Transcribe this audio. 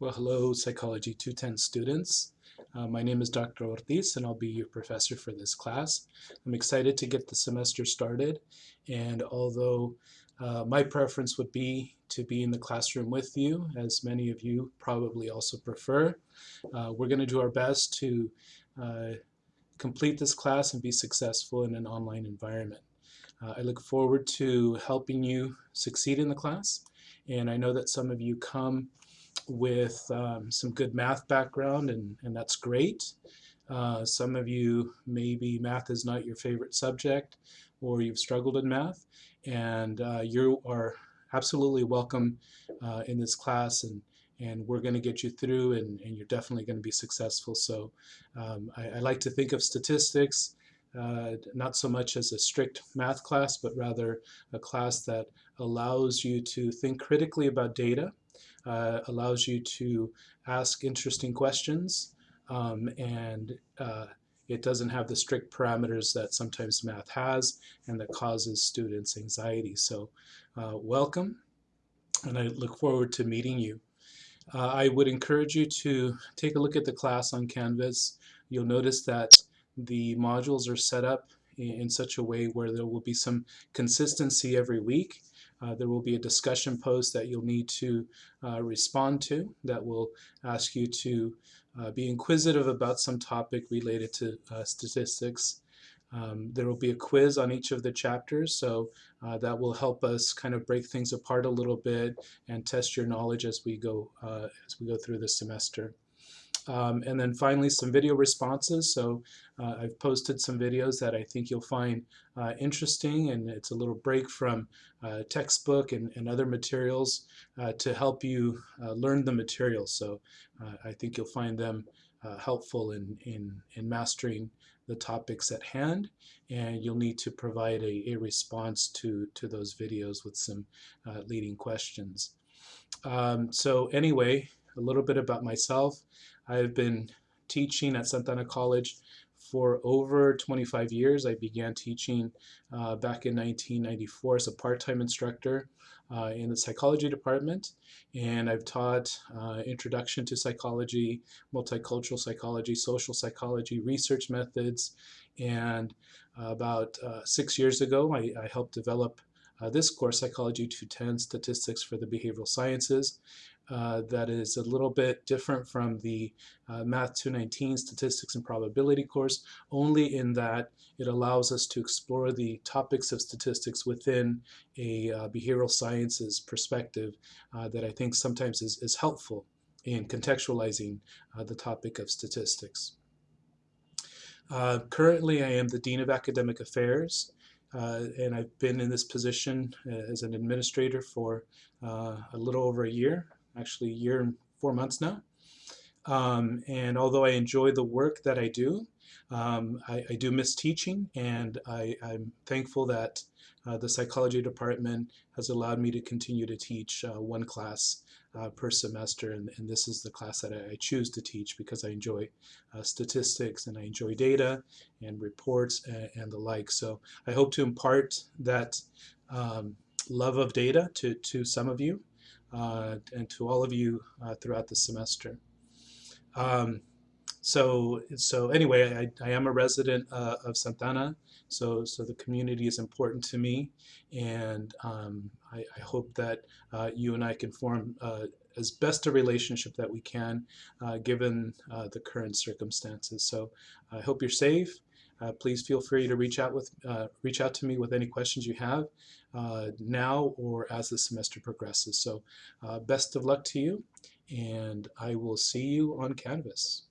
Well, hello, Psychology 210 students. Uh, my name is Dr. Ortiz, and I'll be your professor for this class. I'm excited to get the semester started, and although uh, my preference would be to be in the classroom with you, as many of you probably also prefer, uh, we're going to do our best to uh, complete this class and be successful in an online environment. Uh, I look forward to helping you succeed in the class, and I know that some of you come with um, some good math background, and, and that's great. Uh, some of you, maybe math is not your favorite subject, or you've struggled in math, and uh, you are absolutely welcome uh, in this class, and, and we're going to get you through, and, and you're definitely going to be successful. So um, I, I, like to think of statistics uh, not so much as a strict math class, but rather a class that allows you to think critically about data uh, allows you to ask interesting questions um, and uh, it doesn't have the strict parameters that sometimes math has and that causes students anxiety. So uh, welcome and I look forward to meeting you. Uh, I would encourage you to take a look at the class on Canvas. You'll notice that the modules are set up in such a way where there will be some consistency every week uh, there will be a discussion post that you'll need to uh, respond to that will ask you to uh, be inquisitive about some topic related to uh, statistics. Um, there will be a quiz on each of the chapters, so uh, that will help us kind of break things apart a little bit and test your knowledge as we go as we go through the semester. Um, and then finally some video responses. So uh, I've posted some videos that I think you'll find uh, interesting and it's a little break from uh, textbook and, and, other materials uh, to help you uh, learn the materials. So uh, I think you'll find them helpful in, in, in mastering the topics at hand and you'll need to provide a, a response to, to those videos with some leading questions. Um, so anyway, a little bit about myself. I've been teaching at Santa Ana College for over 25 years. I began teaching uh, back in 1994 as a part-time instructor uh, in the psychology department. And I've taught uh, introduction to psychology, multicultural psychology, social psychology, research methods. And about uh, six years ago I, I helped develop uh, this course, Psychology 210 Statistics for the Behavioral Sciences, uh, that is a little bit different from the uh, Math 219 Statistics and Probability course, only in that it allows us to explore the topics of statistics within a uh, behavioral sciences perspective uh, that I think sometimes is, is helpful in contextualizing uh, the topic of statistics. currently, I am the Dean of Academic Affairs uh, and I've been in this position as an administrator for uh, a little over a year actually a year and four months now. Um, and although I enjoy the work that I do, um, I, I, do miss teaching and I, am thankful that uh, the psychology department has allowed me to continue to teach uh, one class uh, per semester and, and, this is the class that I, I choose to teach because I enjoy uh, statistics and I enjoy data and reports and, and, the like. So I hope to impart that um, love of data to, to some of you and to all of you uh, throughout the semester. Um, so, so anyway, I, I am a resident uh, of Santa Ana, so, so the community is important to me, and um, I, I, hope that uh, you and I can form uh, as best a relationship that we can, uh, given the current circumstances. So I hope you're safe. Uh, please feel free to reach out with uh, reach out to me with any questions you have uh, now or as the semester progresses. So uh, best of luck to you and I will see you on Canvas.